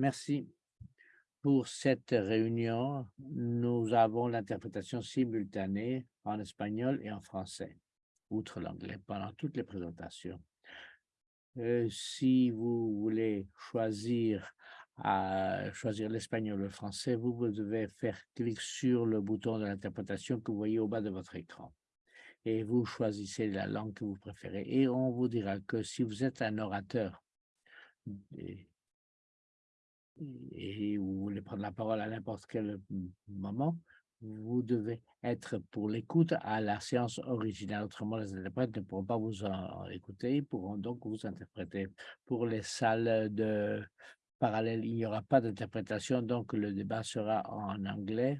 Merci. Pour cette réunion, nous avons l'interprétation simultanée en espagnol et en français, outre l'anglais, pendant toutes les présentations. Euh, si vous voulez choisir à choisir l'espagnol ou le français, vous devez faire clic sur le bouton de l'interprétation que vous voyez au bas de votre écran. Et vous choisissez la langue que vous préférez. Et on vous dira que si vous êtes un orateur et vous voulez prendre la parole à n'importe quel moment, vous devez être pour l'écoute à la séance originale. Autrement, les interprètes ne pourront pas vous écouter, ils pourront donc vous interpréter. Pour les salles de parallèle, il n'y aura pas d'interprétation, donc le débat sera en anglais.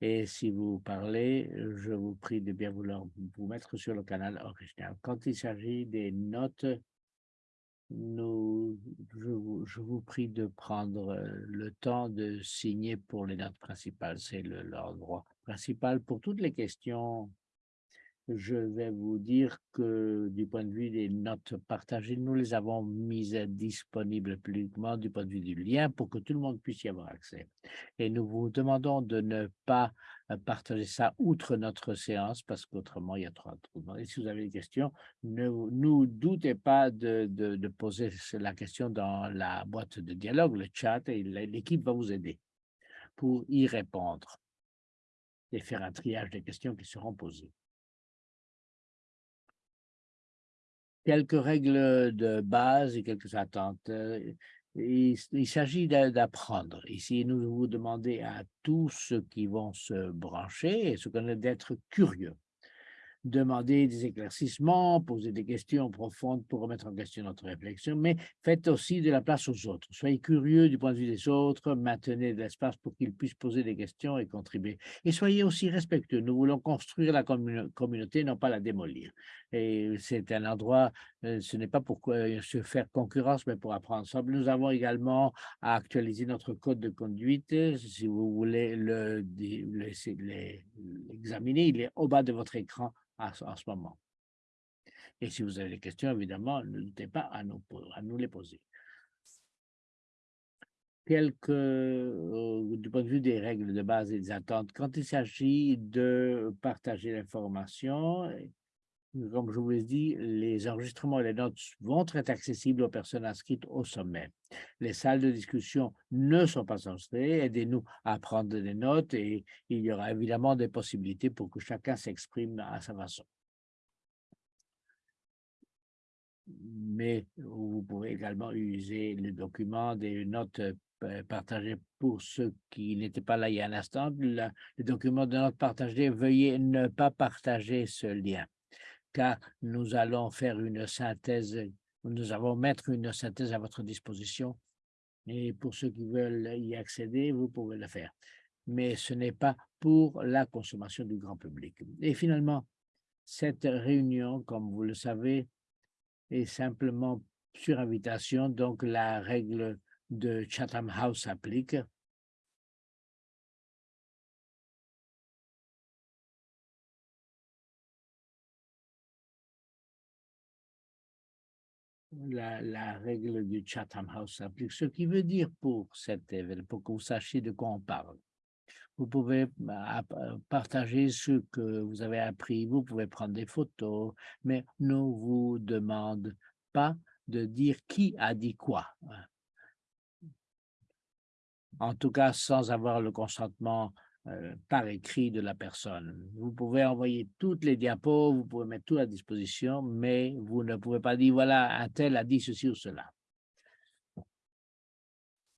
Et si vous parlez, je vous prie de bien vouloir vous mettre sur le canal original. Quand il s'agit des notes nous, je, vous, prie de prendre euh, le temps de signer pour les notes principales. C'est l'endroit principal pour toutes les questions je vais vous dire que du point de vue des notes partagées, nous les avons mises disponibles publiquement du point de vue du lien pour que tout le monde puisse y avoir accès. Et nous vous demandons de ne pas euh, partager ça outre notre séance parce qu'autrement il y a trop de Et si vous avez des questions, ne nous doutez pas de, de poser la question dans la boîte de dialogue, le chat, et l'équipe va vous aider pour y répondre et faire un triage des questions qui seront posées. Quelques règles de base et quelques attentes. Il, s'agit d'apprendre. Ici, nous vous demandez à tous ceux qui vont se brancher et qu'on est d'être curieux demander des éclaircissements, poser des questions profondes pour remettre en question notre réflexion, mais faites aussi de la place aux autres. Soyez curieux du point de vue des autres, maintenez de l'espace pour qu'ils puissent poser des questions et contribuer. Et soyez aussi respectueux. Nous voulons construire la communauté, non pas la démolir. Et c'est un endroit, ce n'est pas pour se faire concurrence, mais pour apprendre ensemble. Nous avons également à actualiser notre code de conduite. Si vous voulez l'examiner, il est au bas de votre écran en ce moment. Et si vous avez des questions, évidemment, n'hésitez pas à nous, à nous les poser. Quelques, euh, du point de vue des règles de base et des attentes, quand il s'agit de partager l'information, comme je vous l'ai dit, les enregistrements et les notes vont être accessibles aux personnes inscrites au sommet. Les salles de discussion ne sont pas enregistrées. Aidez-nous à prendre des notes et il y aura évidemment des possibilités pour que chacun s'exprime à sa façon. Mais vous pouvez également utiliser les documents, des notes euh, partagées pour ceux qui n'étaient pas là il y a un instant. les documents de notes partagées, veuillez ne pas partager ce lien car nous allons faire une synthèse, nous allons mettre une synthèse à votre disposition. Et pour ceux qui veulent y accéder, vous pouvez le faire. Mais ce n'est pas pour la consommation du grand public. Et finalement, cette réunion, comme vous le savez, est simplement sur invitation, donc la règle de Chatham House s'applique. La, règle du Chatham House s'applique, ce qui veut dire pour cet événement, pour que vous sachiez de quoi on parle. Vous pouvez bah, partager ce que vous avez appris, vous pouvez prendre des photos, mais ne vous demande pas de dire qui a dit quoi. En tout cas, sans avoir le consentement euh, par écrit de la personne. Vous pouvez envoyer toutes les diapos, vous pouvez mettre tout à disposition, mais vous ne pouvez pas dire, voilà, un tel a dit ceci ou cela.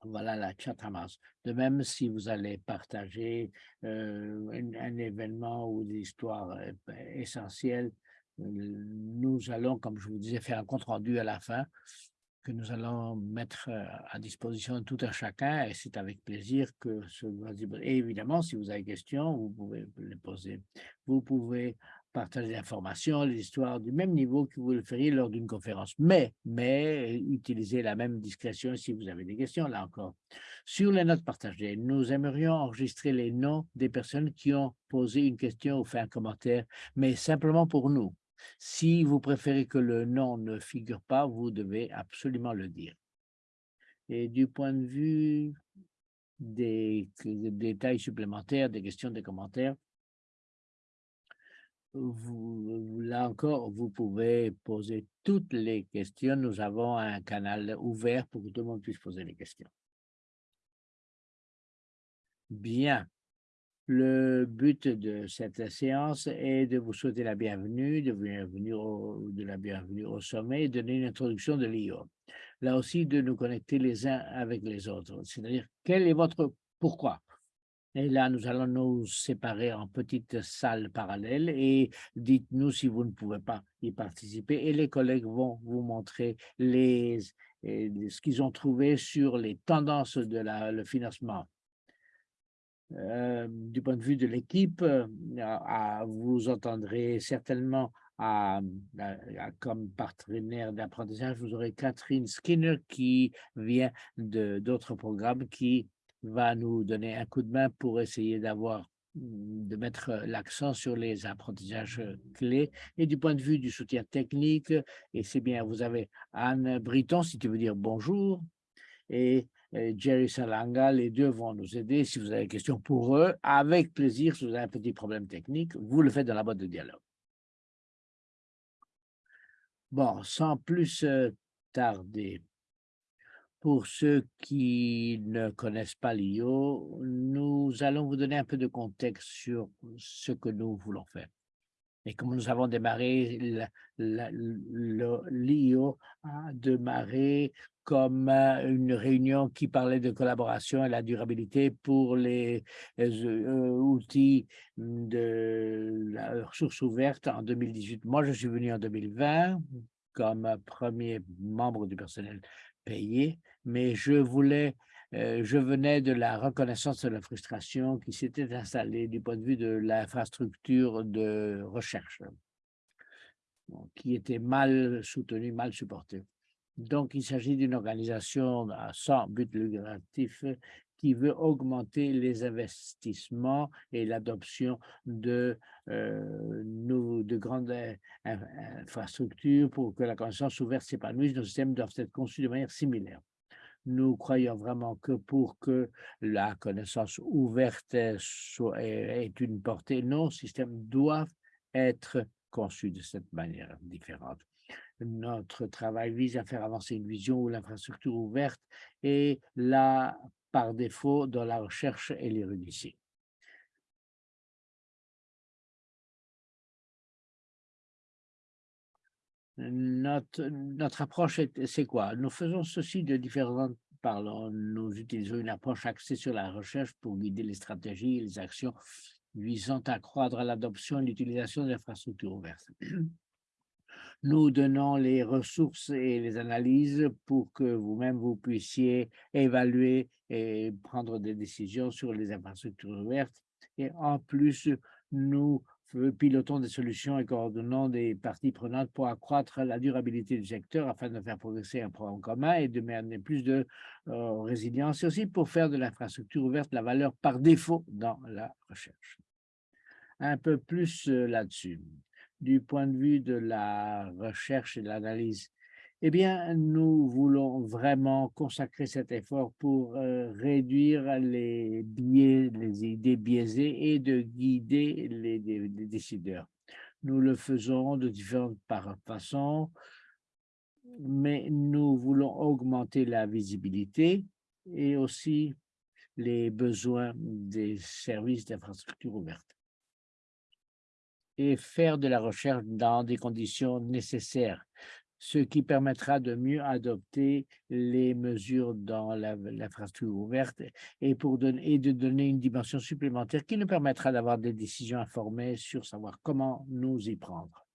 Voilà la House. De même, si vous allez partager euh, un, événement ou des histoires euh, essentielles, nous allons, comme je vous disais, faire un compte-rendu à la fin que nous allons mettre euh, à disposition de tout un chacun et c'est avec plaisir que ce Et évidemment, si vous avez des questions, vous pouvez les poser. Vous pouvez partager l'information, les histoires du même niveau que vous le feriez lors d'une conférence. Mais, mais, utilisez la même discrétion si vous avez des questions, là encore. Sur les notes partagées, nous aimerions enregistrer les noms des personnes qui ont posé une question ou fait un commentaire, mais simplement pour nous. Si vous préférez que le nom ne figure pas, vous devez absolument le dire. Et du point de vue des, détails supplémentaires, des questions, des commentaires, là encore, vous pouvez poser toutes les questions. Nous avons un canal ouvert pour que tout le monde puisse poser les questions. Bien. Le but de cette séance est de vous souhaiter la bienvenue, de, bienvenue au, de la bienvenue au sommet et donner une introduction de l'IO. Là aussi, de nous connecter les uns avec les autres. C'est-à-dire, quel est votre pourquoi? Et là, nous allons nous séparer en petites salles parallèles et dites-nous si vous ne pouvez pas y participer et les collègues vont vous montrer les, ce qu'ils ont trouvé sur les tendances de la, le financement. Euh, du point de vue de l'équipe, euh, vous entendrez certainement comme partenaire d'apprentissage, vous aurez Catherine Skinner qui vient d'autres programmes qui va nous donner un coup de main pour essayer d'avoir mmh, de mettre l'accent sur les apprentissages clés et du point de vue du soutien technique. Et c'est bien, vous avez Anne Briton, si tu veux dire bonjour, et Jerry Salanga, les deux vont nous aider. Si vous avez des questions pour eux, avec plaisir, si vous avez un petit problème technique, vous le faites dans la boîte de dialogue. Bon, sans plus tarder, pour ceux qui ne connaissent pas l'IO, nous allons vous donner un peu de contexte sur ce que nous voulons faire. Et comme nous avons démarré, l'IO a démarré comme une réunion qui parlait de collaboration et la durabilité pour les euh, outils de la ressource ouverte en 2018. Moi, je suis venu en 2020 comme premier membre du personnel payé, mais je voulais, euh, je venais de la reconnaissance de la frustration qui s'était installée du point de vue de l'infrastructure de recherche, qui était mal soutenue, mal supportée. Donc, il s'agit d'une organisation sans but lucratif qui veut augmenter les investissements et l'adoption de, euh, de grandes infrastructures pour que la connaissance ouverte s'épanouisse. Nos systèmes doivent être conçus de manière similaire. Nous croyons vraiment que pour que la connaissance ouverte soit, ait une portée, nos systèmes doivent être conçus de cette manière différente. Notre travail vise à faire avancer une vision où l'infrastructure ouverte est là par défaut dans la recherche et l'érudition. Notre, notre approche, c'est quoi? Nous faisons ceci de différentes parlons. Nous utilisons une approche axée sur la recherche pour guider les stratégies et les actions visant à accroître l'adoption et l'utilisation de l'infrastructure ouverte. Nous donnons les ressources et les analyses pour que vous-même vous puissiez évaluer et prendre des décisions sur les infrastructures ouvertes. Et en plus, nous pilotons des solutions et coordonnons des parties prenantes pour accroître la durabilité du secteur afin de faire progresser un programme commun et de mener plus de euh, résilience et aussi pour faire de l'infrastructure ouverte la valeur par défaut dans la recherche. Un peu plus euh, là-dessus du point de vue de la recherche et de l'analyse, eh bien, nous voulons vraiment consacrer cet effort pour euh, réduire les biais, les idées biaisées et de guider les, décideurs. Nous le faisons de différentes façons, mais nous voulons augmenter la visibilité et aussi les besoins des services d'infrastructure ouverte et faire de la recherche dans des conditions nécessaires, ce qui permettra de mieux adopter les mesures dans l'infrastructure ouverte et, pour donner, et de donner une dimension supplémentaire qui nous permettra d'avoir des décisions informées sur savoir comment nous y prendre.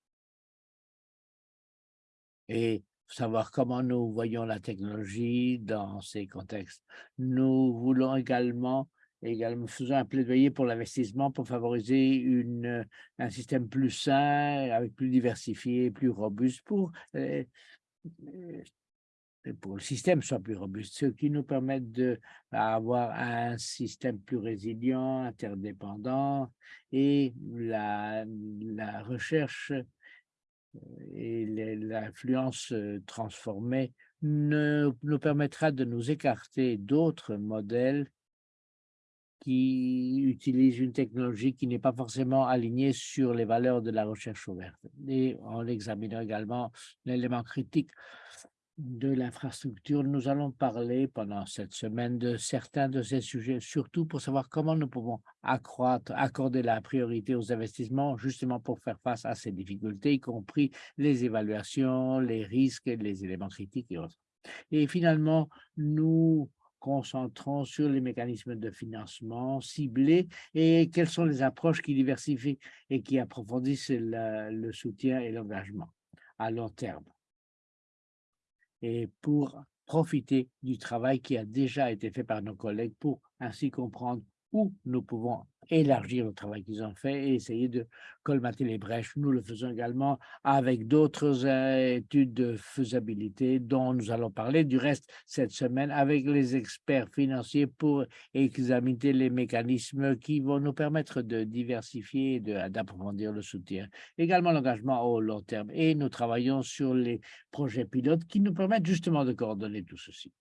Et savoir comment nous voyons la technologie dans ces contextes. Nous voulons également également faisons un plaidoyer pour l'investissement pour favoriser une, un système plus sain, avec plus diversifié, plus robuste pour, euh, euh, pour le système soit plus robuste, ce qui nous permet d'avoir un système plus résilient, interdépendant et la, la recherche et l'influence transformée ne, nous permettra de nous écarter d'autres modèles qui utilisent une technologie qui n'est pas forcément alignée sur les valeurs de la recherche ouverte. Et en examinant également l'élément critique de l'infrastructure, nous allons parler pendant cette semaine de certains de ces sujets, surtout pour savoir comment nous pouvons accroître, accorder la priorité aux investissements, justement pour faire face à ces difficultés, y compris les évaluations, les risques, les éléments critiques et autres. Et finalement, nous concentrons sur les mécanismes de financement ciblés et quelles sont les approches qui diversifient et qui approfondissent le soutien et l'engagement à long terme. Et pour profiter du travail qui a déjà été fait par nos collègues pour ainsi comprendre nous pouvons élargir le travail qu'ils ont fait et essayer de colmater les brèches. Nous le faisons également avec d'autres euh, études de faisabilité dont nous allons parler du reste cette semaine avec les experts financiers pour examiner les mécanismes qui vont nous permettre de diversifier et d'approfondir le soutien. Également l'engagement au long terme et nous travaillons sur les projets pilotes qui nous permettent justement de coordonner tout ceci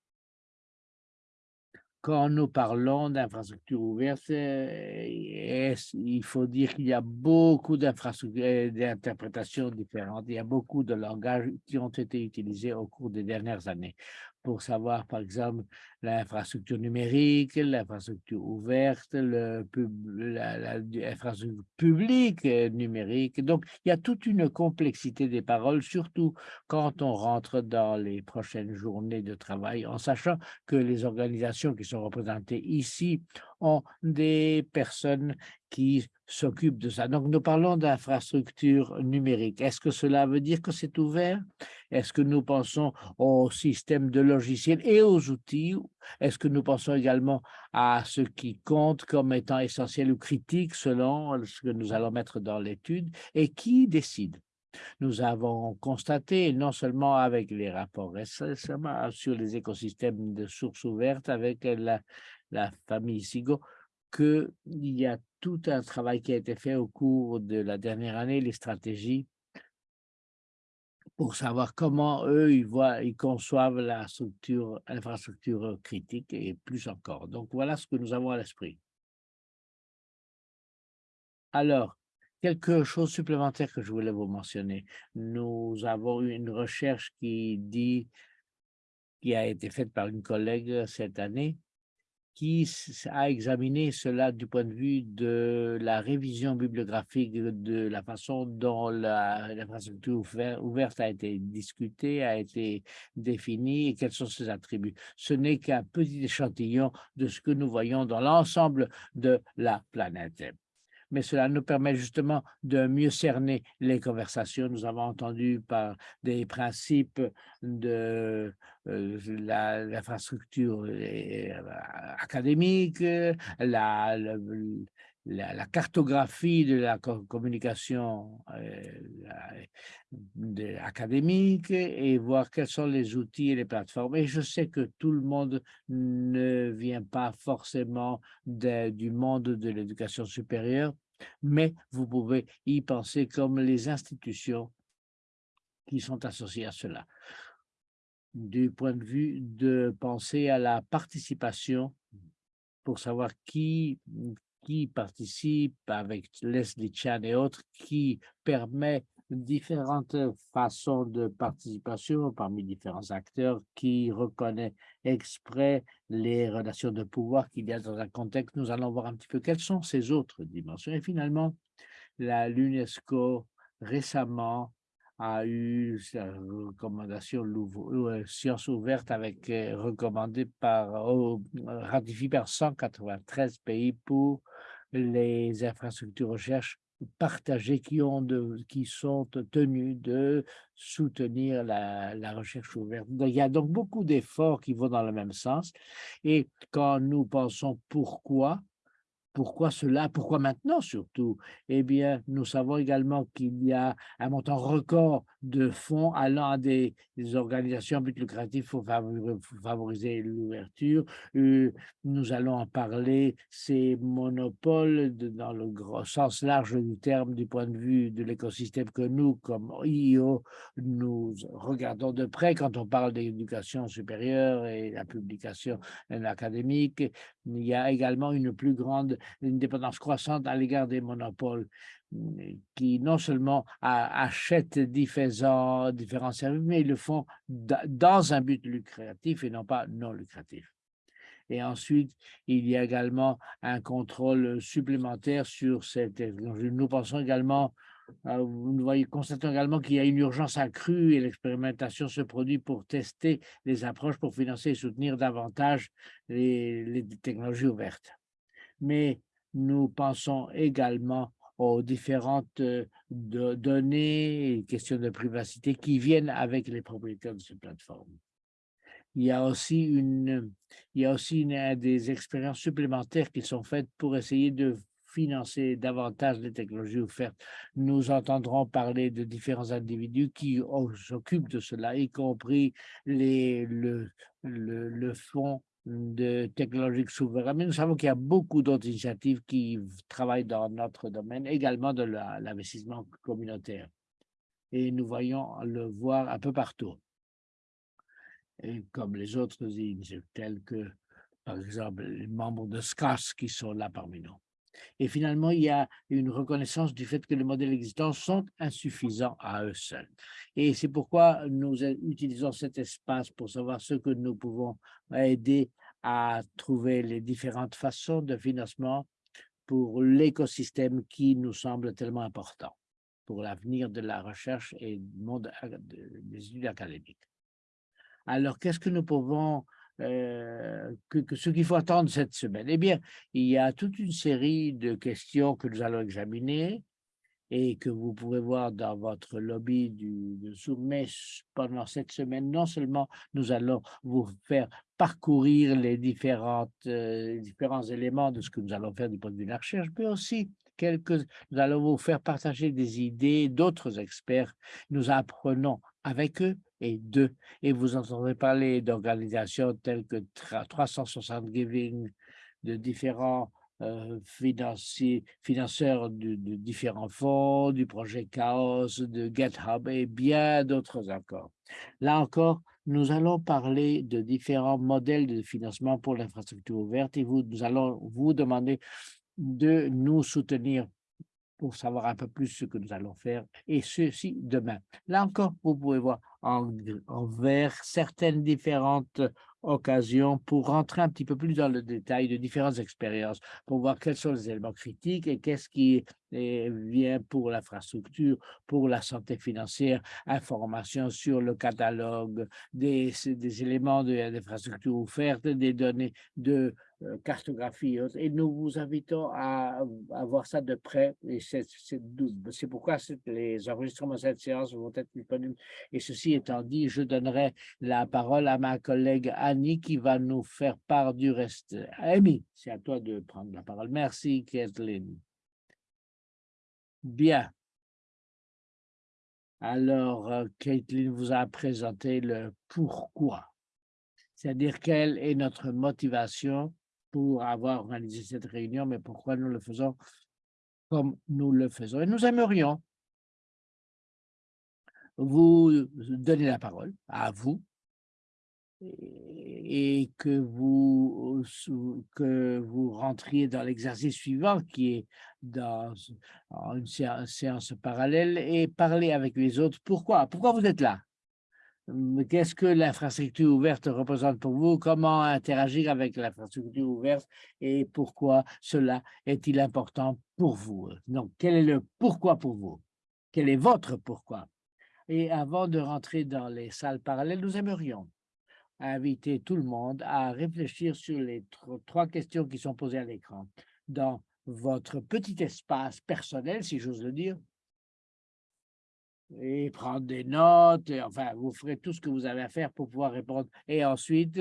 quand nous parlons d'infrastructures ouvertes, euh, il faut dire qu'il y a beaucoup d'infrastructures et d'interprétations différentes. Il y a beaucoup de langages qui ont été utilisés au cours des dernières années pour savoir, par exemple, l'infrastructure numérique, l'infrastructure ouverte, l'infrastructure publique numérique. Donc, il y a toute une complexité des paroles, surtout quand on rentre dans les prochaines journées de travail, en sachant que les organisations qui sont représentées ici ont des personnes qui s'occupent de ça. Donc, nous parlons d'infrastructure numérique. Est-ce que cela veut dire que c'est ouvert? Est-ce que nous pensons au système de logiciels et aux outils? Est-ce que nous pensons également à ce qui compte comme étant essentiel ou critique selon ce que nous allons mettre dans l'étude? Et qui décide? Nous avons constaté, non seulement avec les rapports récemment sur les écosystèmes de sources ouvertes avec la, la famille Sigo, qu'il y a tout un travail qui a été fait au cours de la dernière année, les stratégies, pour savoir comment eux, ils voient, ils conçoivent la structure, infrastructure critique et plus encore. Donc, voilà ce que nous avons à l'esprit. Alors, quelque chose supplémentaire que je voulais vous mentionner. Nous avons eu une recherche qui dit, qui a été faite par une collègue cette année, qui a examiné cela du point de vue de la révision bibliographique de la façon dont l'infrastructure ouverte a été discutée, a été définie et quels sont ses attributs. Ce n'est qu'un petit échantillon de ce que nous voyons dans l'ensemble de la planète mais cela nous permet justement de mieux cerner les conversations. Nous avons entendu par des principes de euh, l'infrastructure euh, académique, la, la, cartographie de la communication euh, académique et voir quels sont les outils et les plateformes. Et je sais que tout le monde ne vient pas forcément du monde de l'éducation supérieure, mais vous pouvez y penser comme les institutions qui sont associées à cela. Du point de vue de penser à la participation pour savoir qui, qui participe avec Leslie Chan et autres, qui permet différentes façons de participation parmi différents acteurs, qui reconnaît exprès les relations de pouvoir qu'il y a dans un contexte. Nous allons voir un petit peu quelles sont ces autres dimensions. Et finalement, l'UNESCO récemment a eu sa recommandation euh, science ouverte avec euh, recommandée par ratifiée par 193 pays pour les infrastructures recherche partagées qui, ont de, qui sont tenus de soutenir la, la recherche ouverte. il y a donc beaucoup d'efforts qui vont dans le même sens. Et quand nous pensons pourquoi, pourquoi cela Pourquoi maintenant surtout? Eh bien, nous savons également qu'il y a un montant record de fonds allant à des, organisations but lucratif pour favoriser l'ouverture. Euh, nous allons en parler, ces monopoles dans le sens large du terme du point de vue de l'écosystème que nous, comme IO, nous regardons de près quand on parle d'éducation supérieure et la publication académique. Il y a également une plus grande une dépendance croissante à l'égard des monopoles qui non seulement achètent différents, services, mais ils le font dans un but lucratif et non pas non lucratif. Et ensuite, il y a également un contrôle supplémentaire sur cette. Nous pensons également, euh, nous voyons, constatons également qu'il y a une urgence accrue et l'expérimentation se produit pour tester les approches pour financer et soutenir davantage les technologies ouvertes. Mais nous pensons également aux différentes euh, données et questions de privacité qui viennent avec les propriétaires de ces plateformes. Il y a aussi, une, il y a aussi des expériences supplémentaires qui sont faites pour essayer de financer davantage les technologies offertes. Nous entendrons parler de différents individus qui s'occupent de cela, y compris les, le, le, le fonds de technologiques souverains, mais nous savons qu'il y a beaucoup d'autres initiatives qui travaillent dans notre domaine, également de l'investissement communautaire. Et nous voyons le voir un peu partout. Et comme les autres initiatives, telles que, par exemple, les membres de SCAS qui sont là parmi nous. Et finalement, il y a une reconnaissance du fait que les modèles existants sont insuffisants à eux seuls. Et c'est pourquoi nous utilisons cet espace pour savoir ce que nous pouvons aider à trouver les différentes façons de financement pour l'écosystème qui nous semble tellement important pour l'avenir de la recherche et du monde des études académiques. Alors, qu'est-ce que nous pouvons euh, que, ce qu'il faut attendre cette semaine Eh bien, il y a toute une série de questions que nous allons examiner et que vous pouvez voir dans votre lobby du, Zoom. Mais pendant cette semaine, non seulement nous allons vous faire parcourir les différentes, euh, différents éléments de ce que nous allons faire du point de vue de la recherche, mais aussi nous allons vous faire partager des idées d'autres experts. Nous apprenons avec eux et d'eux. Et vous entendrez parler d'organisations telles que 360 Giving, de différents euh, financiers, financeurs de, différents fonds, du projet Chaos, de GitHub et bien d'autres encore. Là encore, nous allons parler de différents modèles de financement pour l'infrastructure ouverte et vous, nous allons vous demander de nous soutenir pour savoir un peu plus ce que nous allons faire, et ceci demain. Là encore, vous pouvez voir en, vert certaines différentes occasion pour rentrer un petit peu plus dans le détail de différentes expériences, pour voir quels sont les éléments critiques et qu'est-ce qui vient pour l'infrastructure, pour la santé financière, information sur le catalogue, des, des éléments d'infrastructure offertes, des données de euh, cartographie et nous vous invitons à, à voir ça de près et c'est pourquoi les enregistrements de cette séance vont être disponibles. Et ceci étant dit je donnerai la parole à ma collègue Qui va nous faire part du reste. Amy c'est à toi de prendre la parole. Merci Kathleen. Bien. Alors euh, Kathleen vous a présenté le pourquoi. C'est-à-dire quelle est notre motivation pour avoir organisé cette réunion, mais pourquoi nous le faisons comme nous le faisons. Et nous aimerions vous donner la parole à vous et que vous, que vous rentriez dans l'exercice suivant qui est dans une séance parallèle et parler avec les autres. Pourquoi? Pourquoi vous êtes là? Qu'est-ce que l'infrastructure ouverte représente pour vous? Comment interagir avec l'infrastructure ouverte et pourquoi cela est-il important pour vous? Donc, quel est le pourquoi pour vous? Quel est votre pourquoi? Et avant de rentrer dans les salles parallèles, nous aimerions inviter tout le monde à réfléchir sur les trois questions qui sont posées à l'écran. Dans votre petit espace personnel, si j'ose le dire, et prendre des notes, enfin, vous ferez tout ce que vous avez à faire pour pouvoir répondre. Et ensuite,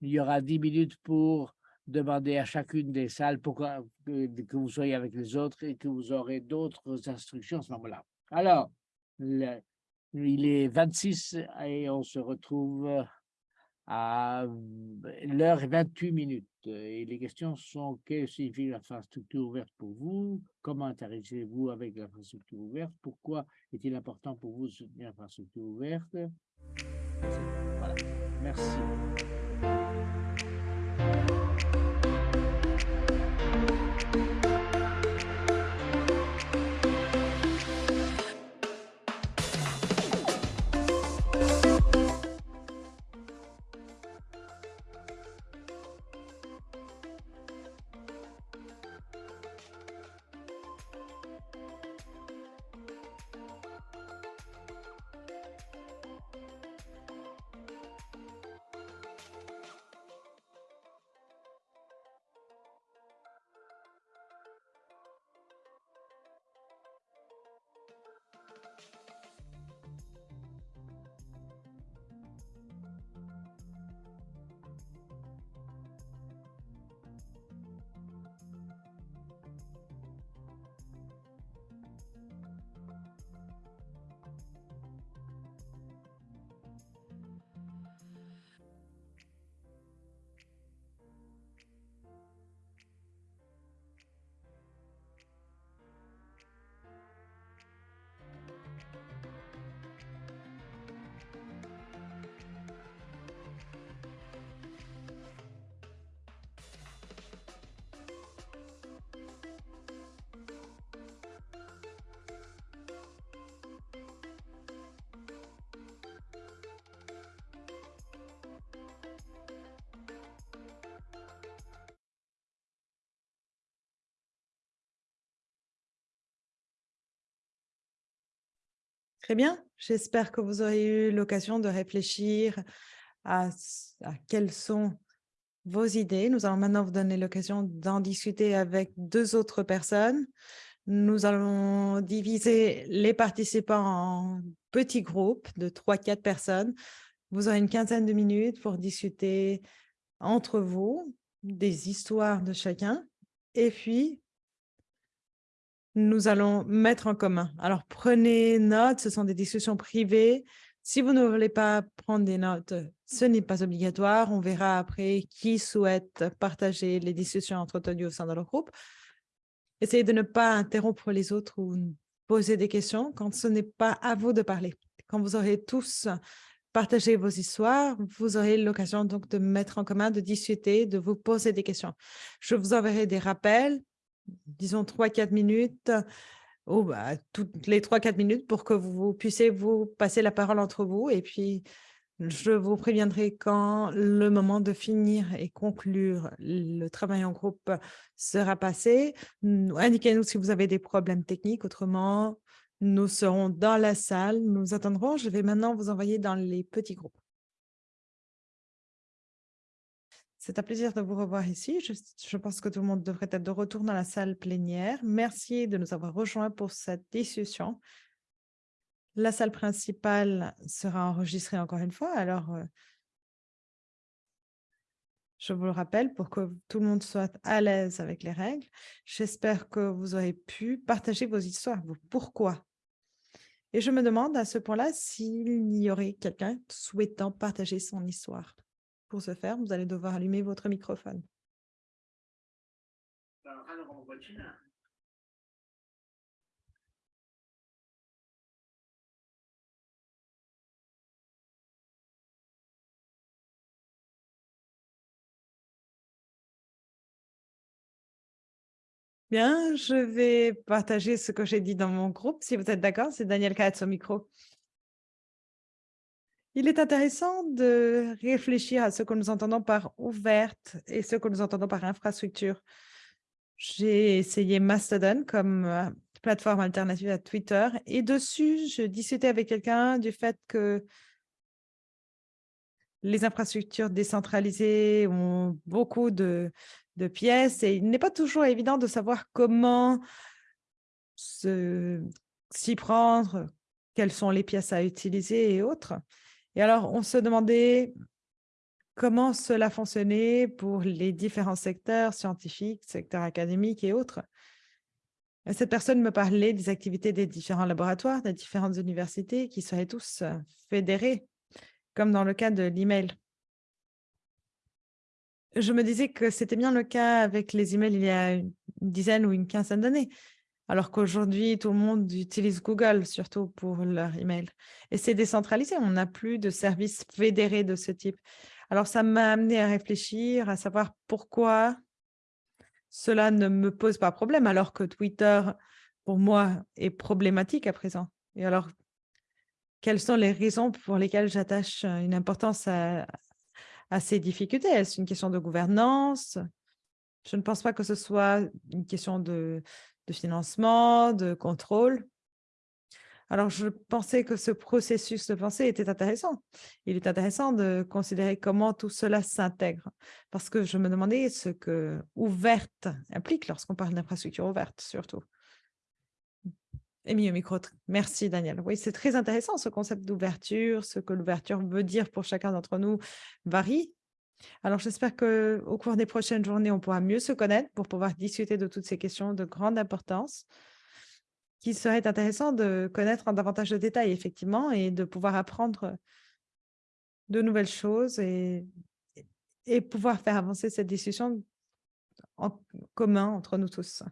il y aura dix minutes pour demander à chacune des salles pourquoi que, vous soyez avec les autres et que vous aurez d'autres instructions à ce moment-là. Alors, il est 26 et on se retrouve à l'heure et 28 minutes. Et les questions sont que signifie l'infrastructure ouverte pour vous? Comment interagissez-vous avec l'infrastructure ouverte? Pourquoi est-il important pour vous de soutenir l'infrastructure ouverte? Voilà. Merci. Très bien, j'espère que vous aurez eu l'occasion de réfléchir à, quelles sont vos idées. Nous allons maintenant vous donner l'occasion d'en discuter avec deux autres personnes. Nous allons diviser les participants en petits groupes de 3-4 personnes. Vous aurez une quinzaine de minutes pour discuter entre vous des histoires de chacun. Et puis, nous allons mettre en commun. Alors, prenez note, ce sont des discussions privées. Si vous ne voulez pas prendre des notes, ce n'est pas obligatoire. On verra après qui souhaite partager les discussions entretenues au sein de leur groupe. Essayez de ne pas interrompre les autres ou poser des questions quand ce n'est pas à vous de parler. Quand vous aurez tous partagé vos histoires, vous aurez l'occasion donc de mettre en commun, de discuter, de vous poser des questions. Je vous enverrai des rappels disons, 3-4 minutes, bah, toutes les 3-4 minutes pour que vous puissiez vous passer la parole entre vous. Et puis, je vous préviendrai quand le moment de finir et conclure le travail en groupe sera passé. Indiquez-nous si vous avez des problèmes techniques. Autrement, nous serons dans la salle. Nous attendrons. Je vais maintenant vous envoyer dans les petits groupes. C'est un plaisir de vous revoir ici. Je, pense que tout le monde devrait être de retour dans la salle plénière. Merci de nous avoir rejoints pour cette discussion. La salle principale sera enregistrée encore une fois. Alors, euh, je vous le rappelle pour que tout le monde soit à l'aise avec les règles. J'espère que vous aurez pu partager vos histoires, vos pourquoi. Et je me demande à ce point-là s'il y aurait quelqu'un souhaitant partager son histoire. Pour ce faire, vous allez devoir allumer votre microphone. Bien, je vais partager ce que j'ai dit dans mon groupe. Si vous êtes d'accord, c'est Daniel Katz au micro. Il est intéressant de réfléchir à ce que nous entendons par ouverte et ce que nous entendons par infrastructure. J'ai essayé Mastodon comme euh, plateforme alternative à Twitter et dessus, je discutais avec quelqu'un du fait que les infrastructures décentralisées ont beaucoup de, de pièces et il n'est pas toujours évident de savoir comment s'y prendre, quelles sont les pièces à utiliser et autres. Et alors, on se demandait comment cela fonctionnait pour les différents secteurs scientifiques, secteurs académiques et autres. Cette personne me parlait des activités des différents laboratoires, des différentes universités qui seraient tous euh, fédérés, comme dans le cas de l'email. Je me disais que c'était bien le cas avec les emails il y a une dizaine ou une quinzaine d'années, alors qu'aujourd'hui, tout le monde utilise Google, surtout pour leur email. Et c'est décentralisé, on n'a plus de services fédérés de ce type. Alors, ça m'a amené à réfléchir, à savoir pourquoi cela ne me pose pas problème, alors que Twitter, pour moi, est problématique à présent. Et alors, quelles sont les raisons pour lesquelles j'attache une importance à, ces difficultés? Est-ce une question de gouvernance? Je ne pense pas que ce soit une question de financement, de contrôle. Alors, je pensais que ce processus de pensée était intéressant. Il est intéressant de considérer comment tout cela s'intègre, parce que je me demandais ce que « ouverte » implique lorsqu'on parle d'infrastructure ouverte, surtout. Et mieux micro. Merci, Daniel. Oui, c'est très intéressant, ce concept d'ouverture, ce que l'ouverture veut dire pour chacun d'entre nous varie. Alors, j'espère qu'au cours des prochaines journées, on pourra mieux se connaître pour pouvoir discuter de toutes ces questions de grande importance qui serait intéressant de connaître en davantage de détails, effectivement, et de pouvoir apprendre de nouvelles choses et, et pouvoir faire avancer cette discussion en commun entre nous tous.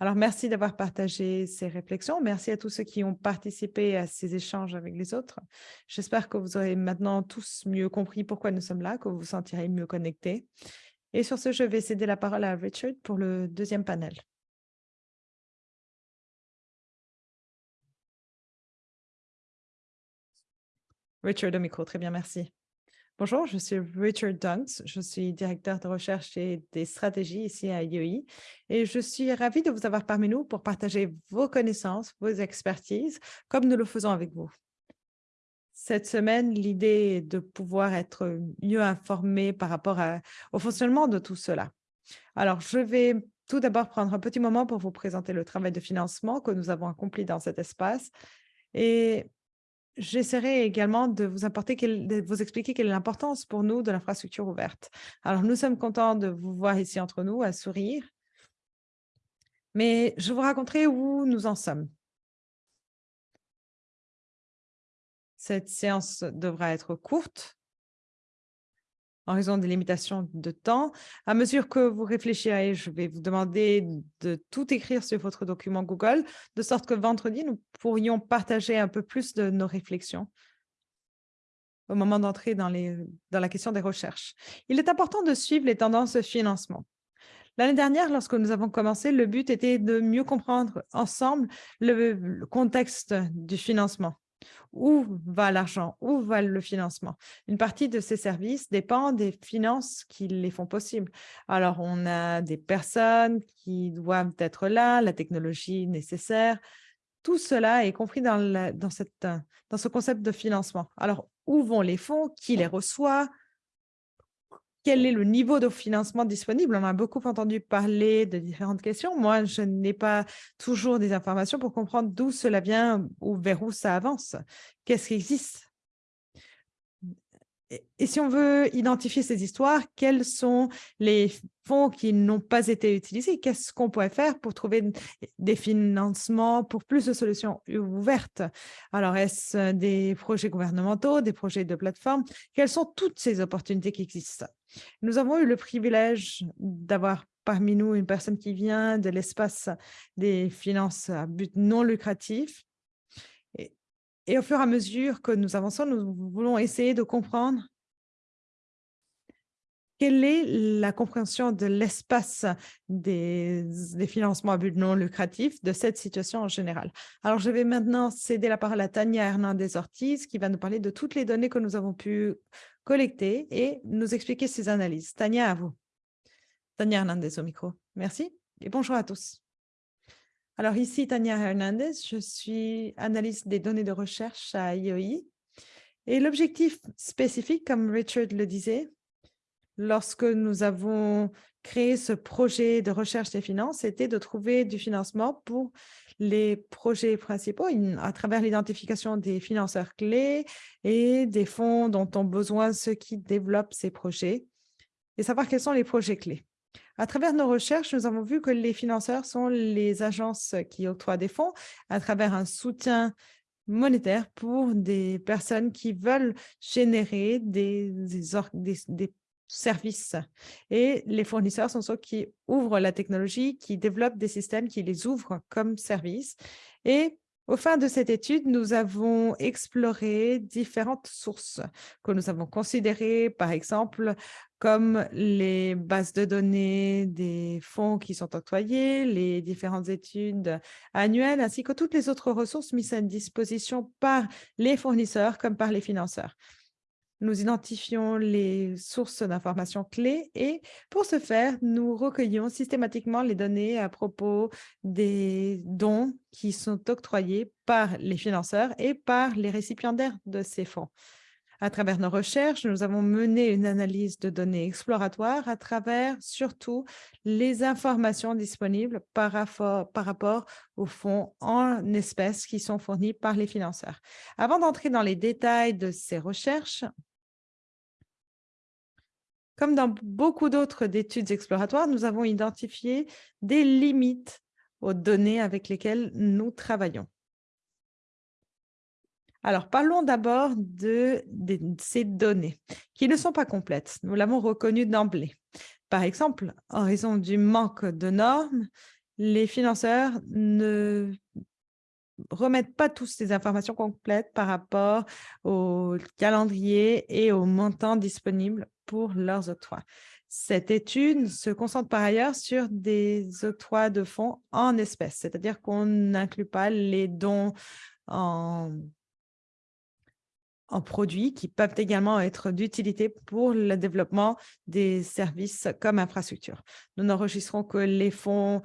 Alors, merci d'avoir partagé ces réflexions. Merci à tous ceux qui ont participé à ces échanges avec les autres. J'espère que vous aurez maintenant tous mieux compris pourquoi nous sommes là, que vous vous sentirez mieux connectés. Et sur ce, je vais céder la parole à Richard pour le deuxième panel. Richard Amico, très bien, merci. Bonjour, je suis Richard Dunks, je suis directeur de recherche et des stratégies ici à IEI et je suis ravie de vous avoir parmi nous pour partager vos connaissances, vos expertises, comme nous le faisons avec vous. Cette semaine, l'idée est de pouvoir être mieux informé par rapport au fonctionnement de tout cela. Alors, je vais tout d'abord prendre un petit moment pour vous présenter le travail de financement que nous avons accompli dans cet espace et J'essaierai également de vous, expliquer quelle est l'importance pour nous de l'infrastructure ouverte. Alors, nous sommes contents de vous voir ici entre nous, à sourire. Mais je vous raconterai où nous en sommes. Cette séance devra être courte en raison des limitations de temps. À mesure que vous réfléchirez, je vais vous demander de tout écrire sur votre document Google, de sorte que vendredi, nous pourrions partager un peu plus de nos réflexions au moment d'entrer dans, dans la question des recherches. Il est important de suivre les tendances de financement. L'année dernière, lorsque nous avons commencé, le but était de mieux comprendre ensemble le contexte du financement. Où va l'argent? Où va le financement? Une partie de ces services dépend des finances qui les font possibles. Alors, on a des personnes qui doivent être là, la technologie nécessaire. Tout cela est compris dans, dans, cette, dans ce concept de financement. Alors, où vont les fonds? Qui les reçoit? Quel est le niveau de financement disponible? On a beaucoup entendu parler de différentes questions. Moi, je n'ai pas toujours des informations pour comprendre d'où cela vient ou vers où ça avance. Qu'est-ce qui existe? Et si on veut identifier ces histoires, quels sont les fonds qui n'ont pas été utilisés? Qu'est-ce qu'on pourrait faire pour trouver des financements pour plus de solutions ouvertes? Alors, est-ce des projets gouvernementaux, des projets de plateforme? Quelles sont toutes ces opportunités qui existent? Nous avons eu le privilège d'avoir parmi nous une personne qui vient de l'espace des finances à but non lucratif et au fur et à mesure que nous avançons, nous voulons essayer de comprendre quelle est la compréhension de l'espace des, financements à but non lucratif de cette situation en général. Alors, je vais maintenant céder la parole à Tania Hernandez-Ortiz qui va nous parler de toutes les données que nous avons pu collecter et nous expliquer ses analyses. Tania, à vous. Tania Hernandez au micro. Merci et bonjour à tous. Alors ici, Tania Hernandez, je suis analyste des données de recherche à IEI. Et l'objectif spécifique, comme Richard le disait, lorsque nous avons créé ce projet de recherche des finances, c'était de trouver du financement pour les projets principaux à travers l'identification des financeurs clés et des fonds dont ont besoin ceux qui développent ces projets et savoir quels sont les projets clés. À travers nos recherches, nous avons vu que les financeurs sont les agences qui octroient des fonds à travers un soutien monétaire pour des personnes qui veulent générer des, services. Et les fournisseurs sont ceux qui ouvrent la technologie, qui développent des systèmes, qui les ouvrent comme services. Et au fin de cette étude, nous avons exploré différentes sources que nous avons considérées, par exemple, comme les bases de données des fonds qui sont octroyés, les différentes études annuelles, ainsi que toutes les autres ressources mises à disposition par les fournisseurs comme par les financeurs. Nous identifions les sources d'informations clés et pour ce faire, nous recueillons systématiquement les données à propos des dons qui sont octroyés par les financeurs et par les récipiendaires de ces fonds. À travers nos recherches, nous avons mené une analyse de données exploratoires à travers surtout les informations disponibles par rapport, par rapport aux fonds en espèces qui sont fournis par les financeurs. Avant d'entrer dans les détails de ces recherches, comme dans beaucoup d'autres études exploratoires, nous avons identifié des limites aux données avec lesquelles nous travaillons. Alors, parlons d'abord de, ces données qui ne sont pas complètes. Nous l'avons reconnu d'emblée. Par exemple, en raison du manque de normes, les financeurs ne remettent pas tous ces informations complètes par rapport au calendrier et au montant disponible pour leurs octrois. Cette étude se concentre par ailleurs sur des octrois de fonds en espèces, c'est-à-dire qu'on n'inclut pas les dons en, en produits qui peuvent également être d'utilité pour le développement des services comme infrastructure. Nous n'enregistrons que les fonds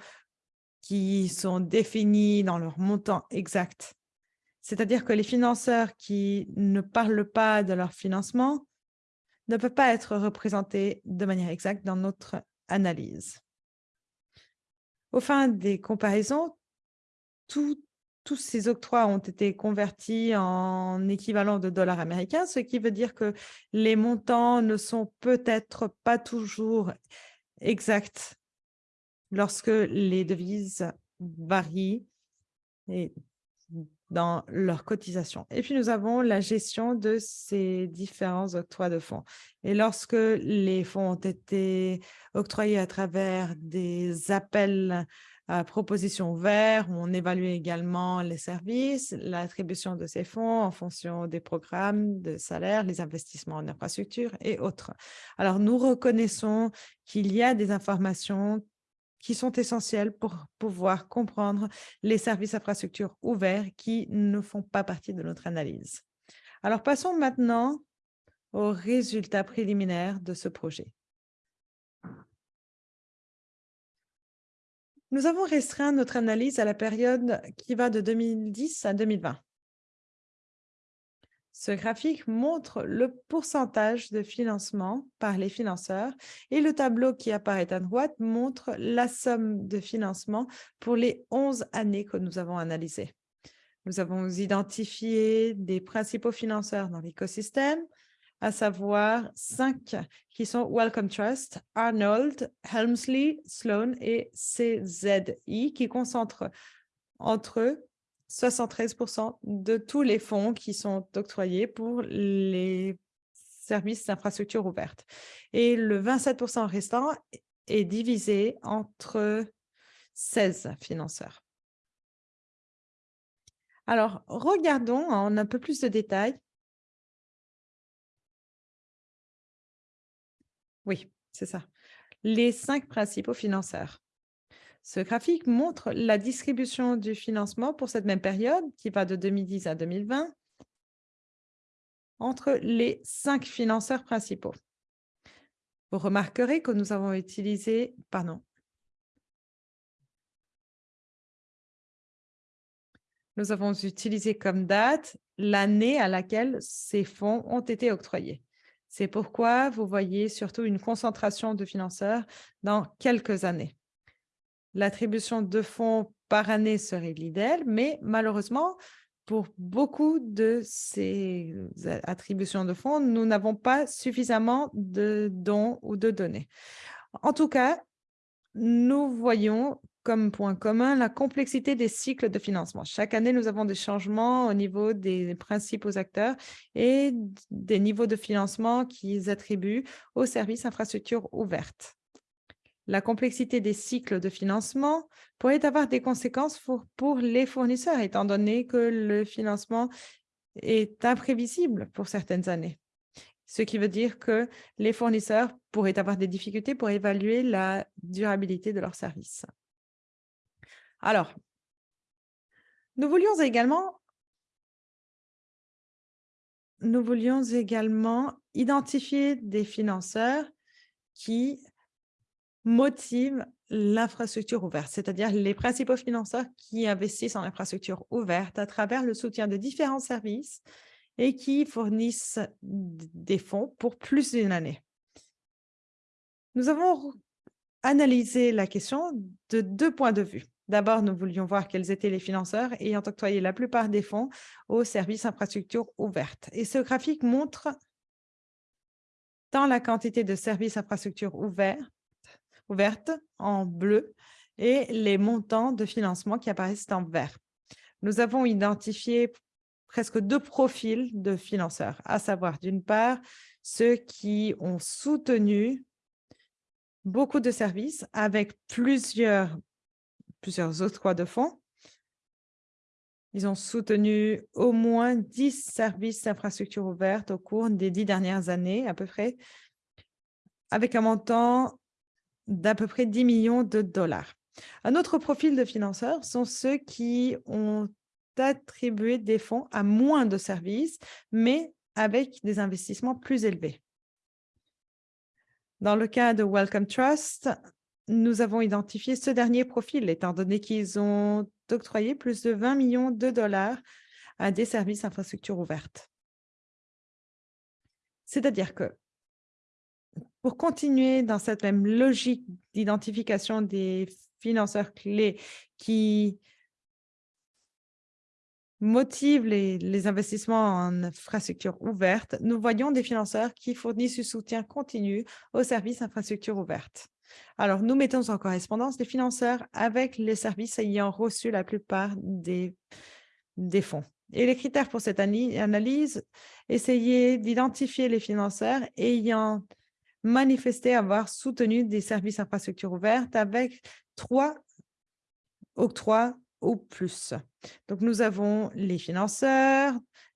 qui sont définis dans leur montant exact. C'est-à-dire que les financeurs qui ne parlent pas de leur financement ne peuvent pas être représentés de manière exacte dans notre analyse. Au fin des comparaisons, tous ces octrois ont été convertis en équivalent de dollars américains, ce qui veut dire que les montants ne sont peut-être pas toujours exacts lorsque les devises varient et dans leur cotisation. Et puis, nous avons la gestion de ces différents octrois de fonds. Et lorsque les fonds ont été octroyés à travers des appels à propositions ouverts, on évalue également les services, l'attribution de ces fonds en fonction des programmes de salaire, les investissements en infrastructure et autres. Alors, nous reconnaissons qu'il y a des informations qui sont essentiels pour pouvoir comprendre les services infrastructures ouverts qui ne font pas partie de notre analyse. Alors, passons maintenant aux résultats préliminaires de ce projet. Nous avons restreint notre analyse à la période qui va de 2010 à 2020. Ce graphique montre le pourcentage de financement par les financeurs et le tableau qui apparaît à droite montre la somme de financement pour les 11 années que nous avons analysées. Nous avons identifié des principaux financeurs dans l'écosystème, à savoir cinq qui sont Wellcome Trust, Arnold, Helmsley, Sloan et CZI qui concentrent entre eux 73% de tous les fonds qui sont octroyés pour les services d'infrastructure ouvertes. Et le 27% restant est divisé entre 16 financeurs. Alors, regardons en un peu plus de détails. Oui, c'est ça. Les cinq principaux financeurs. Ce graphique montre la distribution du financement pour cette même période, qui va de 2010 à 2020, entre les cinq financeurs principaux. Vous remarquerez que nous avons utilisé, pardon, nous avons utilisé comme date l'année à laquelle ces fonds ont été octroyés. C'est pourquoi vous voyez surtout une concentration de financeurs dans quelques années l'attribution de fonds par année serait l'idéal, mais malheureusement, pour beaucoup de ces attributions de fonds, nous n'avons pas suffisamment de dons ou de données. En tout cas, nous voyons comme point commun la complexité des cycles de financement. Chaque année, nous avons des changements au niveau des principaux acteurs et des niveaux de financement qu'ils attribuent aux services infrastructures ouvertes. La complexité des cycles de financement pourrait avoir des conséquences pour, les fournisseurs, étant donné que le financement est imprévisible pour certaines années. Ce qui veut dire que les fournisseurs pourraient avoir des difficultés pour évaluer la durabilité de leurs services. Alors, nous voulions également nous voulions également identifier des financeurs qui motive l'infrastructure ouverte, c'est-à-dire les principaux financeurs qui investissent en infrastructure ouverte à travers le soutien de différents services et qui fournissent des fonds pour plus d'une année. Nous avons analysé la question de deux points de vue. D'abord, nous voulions voir quels étaient les financeurs ayant octroyé la plupart des fonds aux services infrastructure ouvertes. Et ce graphique montre tant la quantité de services infrastructure ouverts ouverte en bleu et les montants de financement qui apparaissent en vert. Nous avons identifié presque deux profils de financeurs, à savoir d'une part ceux qui ont soutenu beaucoup de services avec plusieurs, plusieurs autres de fonds. Ils ont soutenu au moins 10 services d'infrastructure ouvertes au cours des dix dernières années à peu près, avec un montant d'à peu près 10 millions de dollars. Un autre profil de financeurs sont ceux qui ont attribué des fonds à moins de services, mais avec des investissements plus élevés. Dans le cas de Welcome Trust, nous avons identifié ce dernier profil, étant donné qu'ils ont octroyé plus de 20 millions de dollars à des services infrastructures ouvertes. C'est-à-dire que pour continuer dans cette même logique d'identification des financeurs clés qui motivent les, investissements en infrastructures ouvertes, nous voyons des financeurs qui fournissent du soutien continu aux services infrastructures ouvertes. Alors, nous mettons en correspondance des financeurs avec les services ayant reçu la plupart des, des fonds. Et les critères pour cette analyse, essayer d'identifier les financeurs ayant manifesté avoir soutenu des services infrastructures ouvertes avec trois octrois ou plus. Donc, nous avons les financeurs,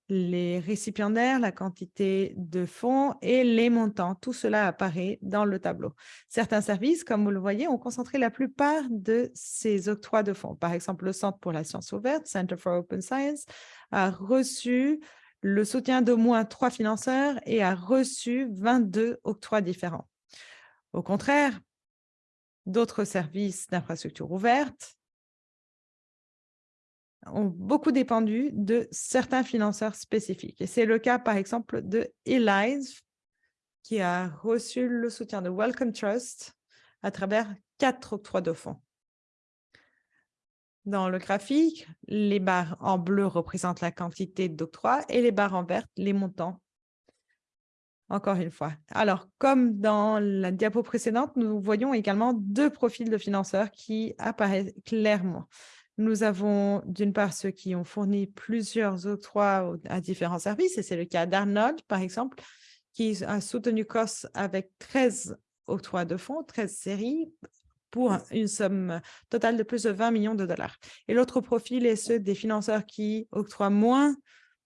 les récipiendaires, la quantité de fonds et les montants. Tout cela apparaît dans le tableau. Certains services, comme vous le voyez, ont concentré la plupart de ces octrois de fonds. Par exemple, le Centre pour la science ouverte, Center for Open Science, a reçu le soutien d'au moins trois financeurs et a reçu 22 octrois différents. Au contraire, d'autres services d'infrastructure ouverte ont beaucoup dépendu de certains financeurs spécifiques. Et c'est le cas, par exemple, de ELISE, qui a reçu le soutien de Welcome Trust à travers quatre octrois de fonds. Dans le graphique, les barres en bleu représentent la quantité d'octroi et les barres en vert, les montants. Encore une fois. Alors, comme dans la diapo précédente, nous voyons également deux profils de financeurs qui apparaissent clairement. Nous avons d'une part ceux qui ont fourni plusieurs octrois à différents services, et c'est le cas d'Arnold, par exemple, qui a soutenu COS avec 13 octrois de fonds, 13 séries, une somme totale de plus de 20 millions de dollars. Et l'autre profil est ceux des financeurs qui octroient moins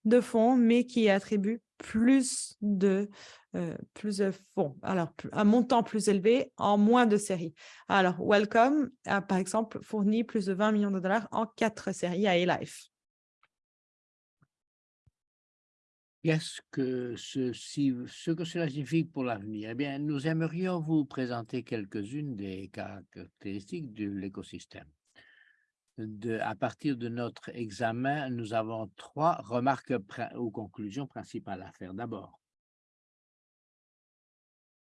de fonds, mais qui attribuent plus de, euh, plus de fonds, alors un montant plus élevé en moins de séries. Alors, Welcome a par exemple fourni plus de 20 millions de dollars en quatre séries à A-Life. Qu'est-ce que ceci, ce que cela signifie pour l'avenir? Eh bien, nous aimerions vous présenter quelques-unes des caractéristiques de l'écosystème. à partir de notre examen, nous avons trois remarques ou conclusions principales à faire. D'abord,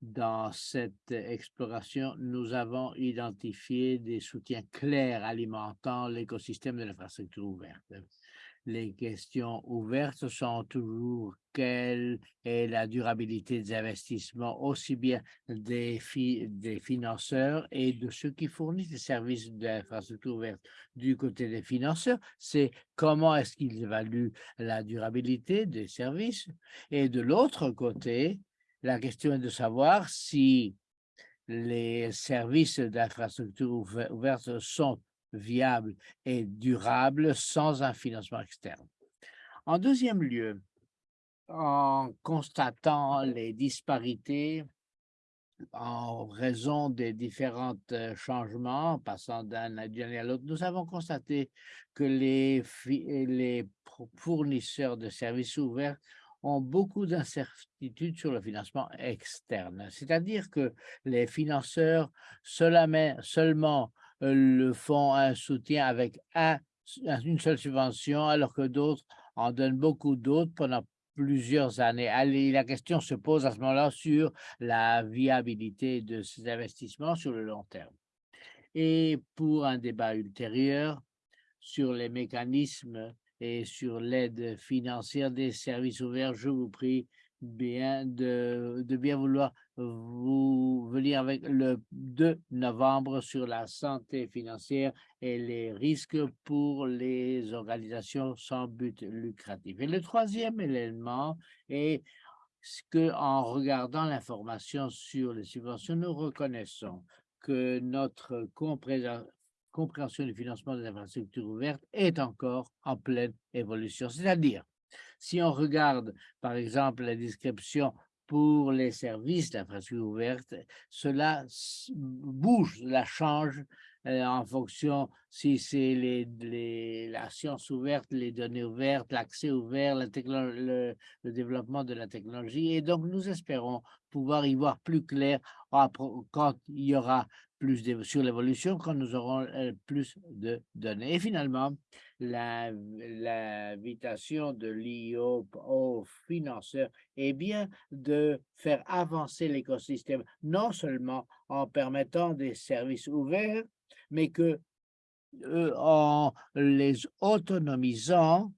Dans cette exploration, nous avons identifié des soutiens clairs alimentant l'écosystème de l'infrastructure ouverte les questions ouvertes sont toujours quelle est la durabilité des investissements, aussi bien des, des financeurs et de ceux qui fournissent des services d'infrastructure ouverte. Du côté des financeurs, c'est comment est-ce qu'ils évaluent la durabilité des services. Et de l'autre côté, la question est de savoir si les services d'infrastructure ouverte sont viable et durable sans un financement externe. En deuxième lieu, en constatant les disparités en raison des différents euh, changements passant d'un année à l'autre, nous avons constaté que les, les fournisseurs de services ouverts ont beaucoup d'incertitudes sur le financement externe. C'est-à-dire que les financeurs seulement le font un soutien avec une seule subvention, alors que d'autres en donnent beaucoup d'autres pendant plusieurs années. Allez, la question se pose à ce moment-là sur la viabilité de ces investissements sur le long terme. Et pour un débat ultérieur sur les mécanismes et sur l'aide financière des services ouverts, je vous prie bien de, de, bien vouloir vous venir avec le 2 novembre sur la santé financière et les risques pour les organisations sans but lucratif. Et le troisième élément est que en regardant l'information sur les subventions, nous reconnaissons que notre compréhension du financement des infrastructures ouvertes est encore en pleine évolution. C'est-à-dire si on regarde, par exemple, la description pour les services d'infrastructure ouverte, cela bouge, la change euh, en fonction si c'est les, la science ouverte, les données ouvertes, l'accès ouvert, le, développement de la technologie. Et donc, nous espérons pouvoir y voir plus clair quand il y aura plus sur l'évolution, quand nous aurons euh, plus de données. Et finalement, l'invitation de l'IO aux financeurs est bien de faire avancer l'écosystème, non seulement en permettant des services ouverts, mais que en les autonomisant,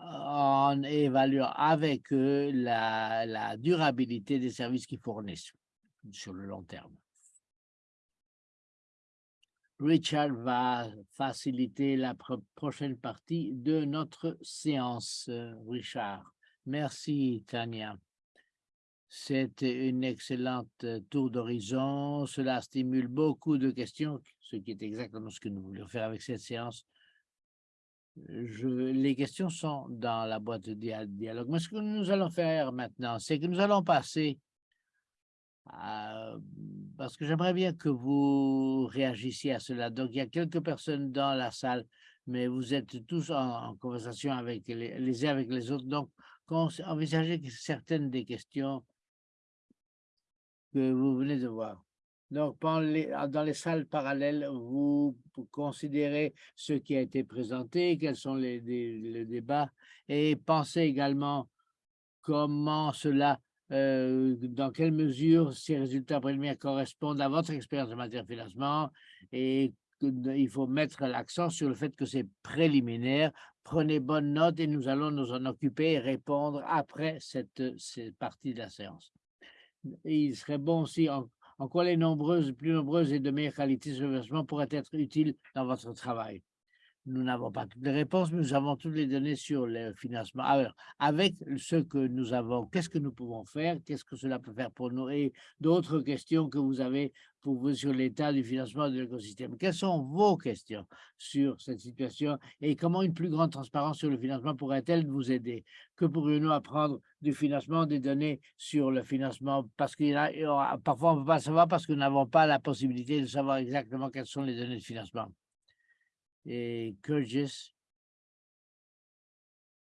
en évaluant avec eux la, la durabilité des services qu'ils fournissent sur le long terme. Richard va faciliter la prochaine partie de notre séance. Richard, merci Tania. C'était une excellente euh, tour d'horizon. Cela stimule beaucoup de questions, ce qui est exactement ce que nous voulions faire avec cette séance. Les questions sont dans la boîte de dialogue. Mais ce que nous allons faire maintenant, c'est que nous allons passer parce que j'aimerais bien que vous réagissiez à cela. Donc, il y a quelques personnes dans la salle, mais vous êtes tous en, conversation avec les, les uns avec les autres. Donc, envisagez certaines des questions que vous venez de voir. Donc, dans les salles parallèles, vous considérez ce qui a été présenté, quels sont les, les débats, et pensez également comment cela euh, dans quelle mesure ces résultats préliminaires correspondent à votre expérience en matière de financement et il faut mettre l'accent sur le fait que c'est préliminaire. Prenez bonne note et nous allons nous en occuper et répondre après cette, partie de la séance. il serait bon aussi en, en quoi les nombreuses, plus nombreuses et de meilleure qualité de financement pourraient être utiles dans votre travail. Nous n'avons pas toutes les réponses, mais nous avons toutes les données sur le financement. Alors, avec ce que nous avons, qu'est-ce que nous pouvons faire? Qu'est-ce que cela peut faire pour nous? Et d'autres questions que vous avez pour vous sur l'état du financement de l'écosystème. Quelles sont vos questions sur cette situation et comment une plus grande transparence sur le financement pourrait-elle vous aider? Que pourrions-nous apprendre du financement des données sur le financement? Parce qu'il parfois on ne peut pas savoir parce que nous n'avons pas la possibilité de savoir exactement quelles sont les données de financement et Kurgis.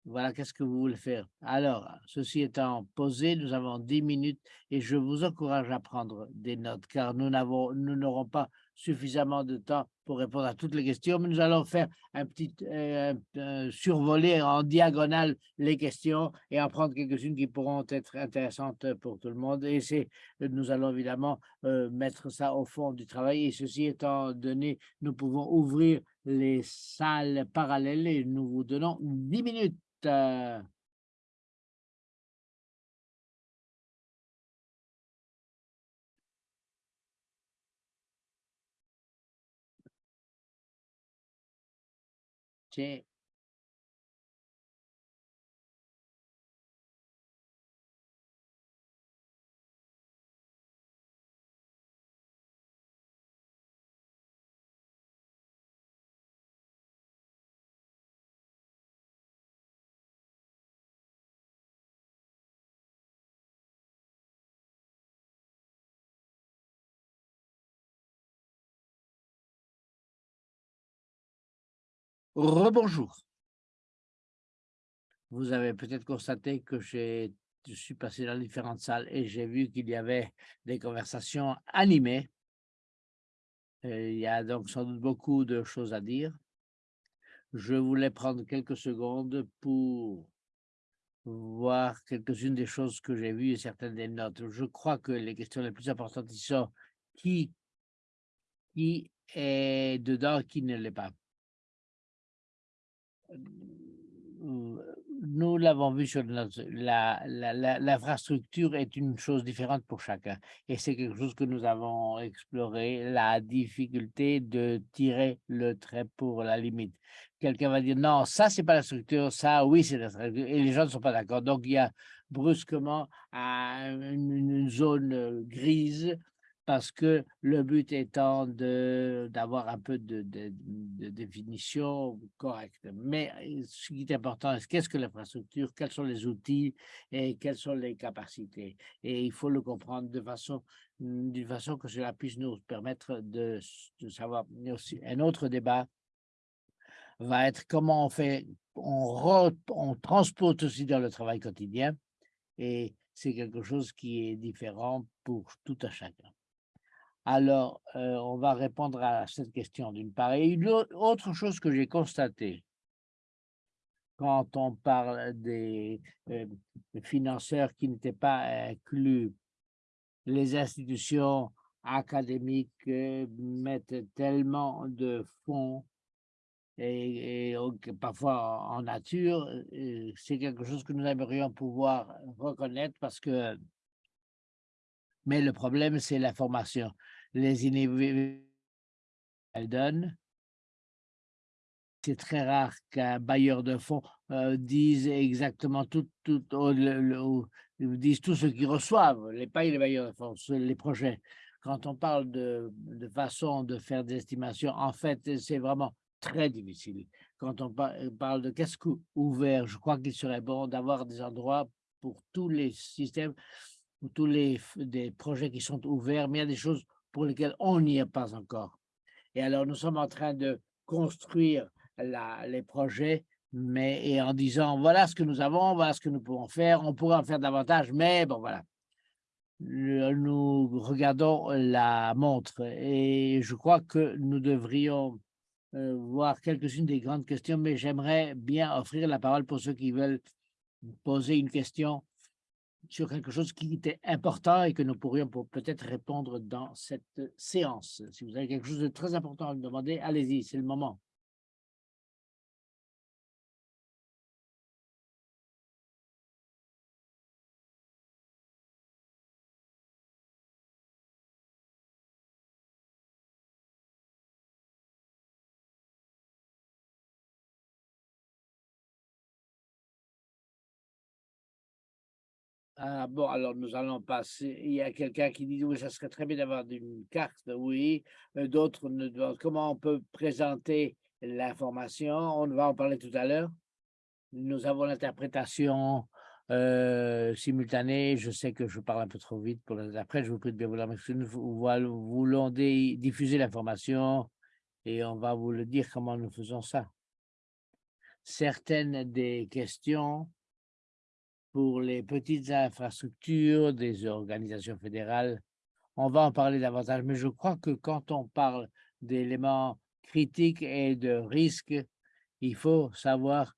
Voilà, qu'est-ce que vous voulez faire? Alors, ceci étant posé, nous avons dix minutes et je vous encourage à prendre des notes car nous n'aurons pas suffisamment de temps pour répondre à toutes les questions, mais nous allons faire un petit euh, survoler en diagonale les questions et en prendre quelques-unes qui pourront être intéressantes pour tout le monde. Et nous allons évidemment euh, mettre ça au fond du travail. Et ceci étant donné, nous pouvons ouvrir les salles parallèles et nous vous donnons 10 minutes. Euh, Rebonjour. Vous avez peut-être constaté que je suis passé dans différentes salles et j'ai vu qu'il y avait des conversations animées. il y a donc sans doute beaucoup de choses à dire. Je voulais prendre quelques secondes pour voir quelques-unes des choses que j'ai vues et certaines des notes. Je crois que les questions les plus importantes sont qui, qui est dedans, qui ne l'est pas nous l'avons vu sur l'infrastructure est une chose différente pour chacun. Et c'est quelque chose que nous avons exploré, la difficulté de tirer le trait pour la limite. Quelqu'un va dire, non, ça, c'est pas la structure, ça, oui, c'est la structure. Et les gens ne sont pas d'accord. Donc, il y a brusquement une zone grise parce que le but étant d'avoir un peu de, définition correcte. Mais euh, ce qui est important, c'est qu'est-ce que l'infrastructure, quels sont les outils et quelles sont les capacités? Et il faut le comprendre de façon, d'une façon que cela puisse nous permettre de, savoir. Un autre débat va être comment on fait, on, on transpose aussi dans le travail quotidien. Et c'est quelque chose qui est différent pour tout à chacun. Alors, euh, on va répondre à cette question d'une part. Et une autre chose que j'ai constatée quand on parle des, euh, financeurs qui n'étaient pas inclus, les institutions académiques euh, mettent tellement de fonds et, parfois en nature, c'est quelque chose que nous aimerions pouvoir reconnaître parce que, mais le problème, c'est la formation les inhibitions qu'elle donne. C'est très rare qu'un bailleur de fonds euh, dise exactement tout, tout, dise tout ce qu'ils reçoivent, les pas les bailleurs de fonds, les projets. Quand on parle de, façon de faire des estimations, en fait, c'est vraiment très difficile. Quand on parle de qu'est-ce ouvert, je crois qu'il serait bon d'avoir des endroits pour tous les systèmes, pour tous les des projets qui sont ouverts, mais il y a des choses pour lesquels on n'y est pas encore. Et alors, nous sommes en train de construire les projets, mais et en disant, voilà ce que nous avons, voilà ce que nous pouvons faire, on pourrait en faire davantage, mais bon, voilà. nous regardons la montre et je crois que nous devrions euh, voir quelques-unes des grandes questions, mais j'aimerais bien offrir la parole pour ceux qui veulent poser une question sur quelque chose qui était important et que nous pourrions peut-être répondre dans cette séance. Si vous avez quelque chose de très important à me demander, allez-y, c'est le moment. Ah, bon, alors nous allons passer. Il y a quelqu'un qui dit oui, ça serait très bien d'avoir une carte, oui. Euh, d'autres ne Comment on peut présenter l'information? On va en parler tout à l'heure. Nous avons l'interprétation euh, simultanée. Je sais que je parle un peu trop vite pour Après, Je vous prie de bien vouloir m'excuser. Nous voulons diffuser l'information et on va vous le dire comment nous faisons ça. Certaines des questions pour les petites infrastructures des organisations fédérales, on va en parler davantage, mais je crois que quand on parle d'éléments critiques et de risques, il faut savoir